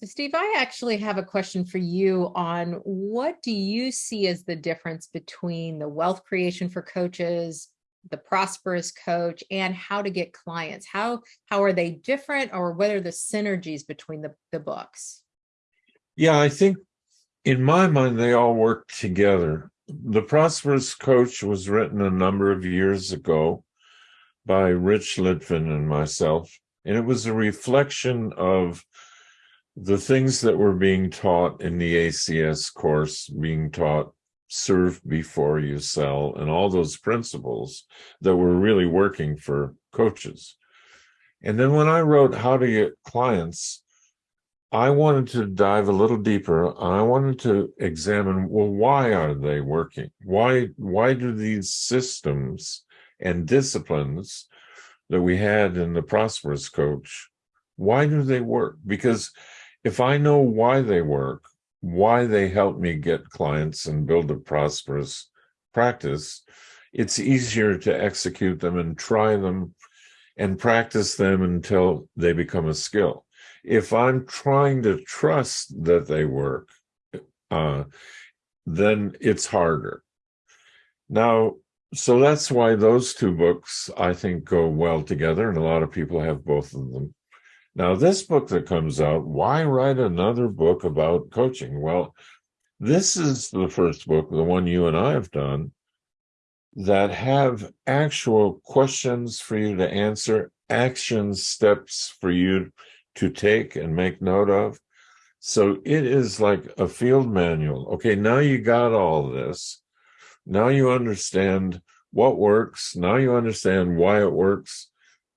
So Steve, I actually have a question for you on what do you see as the difference between the wealth creation for coaches, the prosperous coach, and how to get clients? How how are they different or what are the synergies between the, the books? Yeah, I think in my mind, they all work together. The Prosperous Coach was written a number of years ago by Rich Litvin and myself, and it was a reflection of the things that were being taught in the ACS course, being taught serve before you sell, and all those principles that were really working for coaches. And then when I wrote How to Get Clients, I wanted to dive a little deeper. I wanted to examine, well, why are they working? Why, why do these systems and disciplines that we had in the Prosperous Coach, why do they work? Because if I know why they work, why they help me get clients and build a prosperous practice, it's easier to execute them and try them and practice them until they become a skill. If I'm trying to trust that they work, uh, then it's harder. Now, so that's why those two books, I think, go well together, and a lot of people have both of them. Now, this book that comes out, why write another book about coaching? Well, this is the first book, the one you and I have done, that have actual questions for you to answer, action steps for you to take and make note of. So it is like a field manual. Okay, now you got all this. Now you understand what works. Now you understand why it works.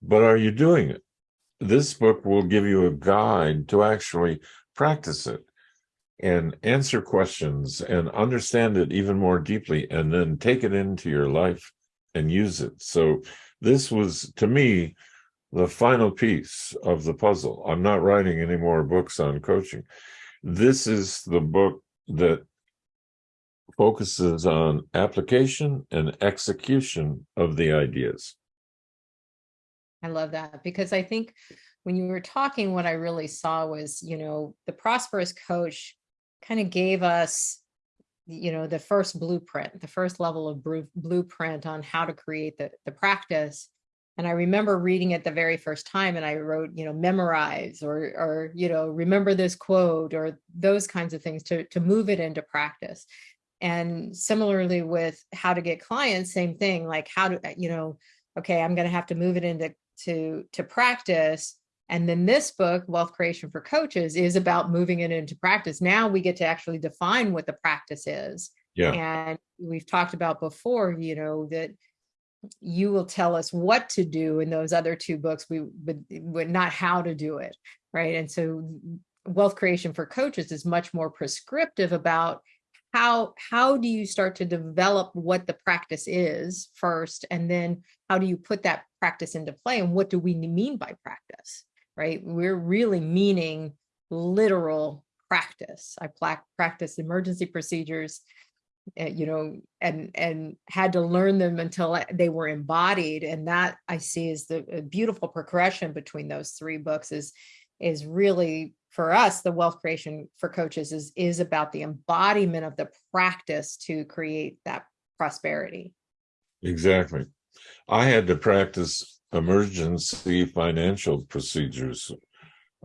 But are you doing it? This book will give you a guide to actually practice it and answer questions and understand it even more deeply and then take it into your life and use it. So this was, to me, the final piece of the puzzle. I'm not writing any more books on coaching. This is the book that focuses on application and execution of the ideas. I love that because I think when you were talking, what I really saw was, you know, the prosperous coach kind of gave us, you know, the first blueprint, the first level of blueprint on how to create the, the practice. And I remember reading it the very first time and I wrote, you know, memorize or, or, you know, remember this quote or those kinds of things to, to move it into practice. And similarly with how to get clients, same thing, like how to, you know, okay, I'm going to have to move it into to to practice. And then this book wealth creation for coaches is about moving it into practice. Now we get to actually define what the practice is. Yeah. And we've talked about before you know that you will tell us what to do in those other two books we would, would not how to do it right? And so wealth creation for coaches is much more prescriptive about how how do you start to develop what the practice is first? And then how do you put that practice into play? And what do we mean by practice right? We're really meaning literal practice. I practice emergency procedures uh, you know and and had to learn them until they were embodied. And that i see is the beautiful progression between those three books is is really for us, the wealth creation for coaches is, is about the embodiment of the practice to create that prosperity. Exactly. I had to practice emergency financial procedures.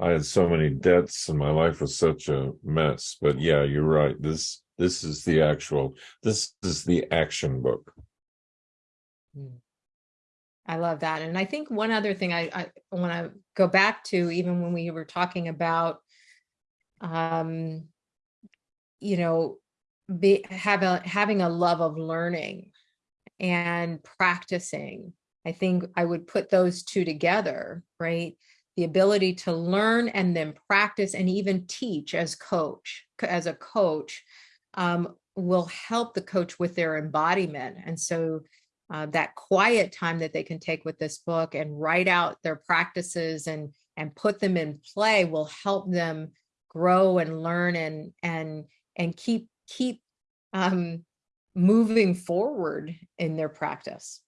I had so many debts and my life was such a mess. But yeah, you're right. This this is the actual this is the action book. Mm. I love that. And I think one other thing I, I want to go back to, even when we were talking about, um, you know, be, have a, having a love of learning and practicing. I think I would put those two together, right? The ability to learn and then practice and even teach as coach, as a coach, um, will help the coach with their embodiment. And so uh, that quiet time that they can take with this book and write out their practices and and put them in play will help them grow and learn and and and keep keep um, moving forward in their practice.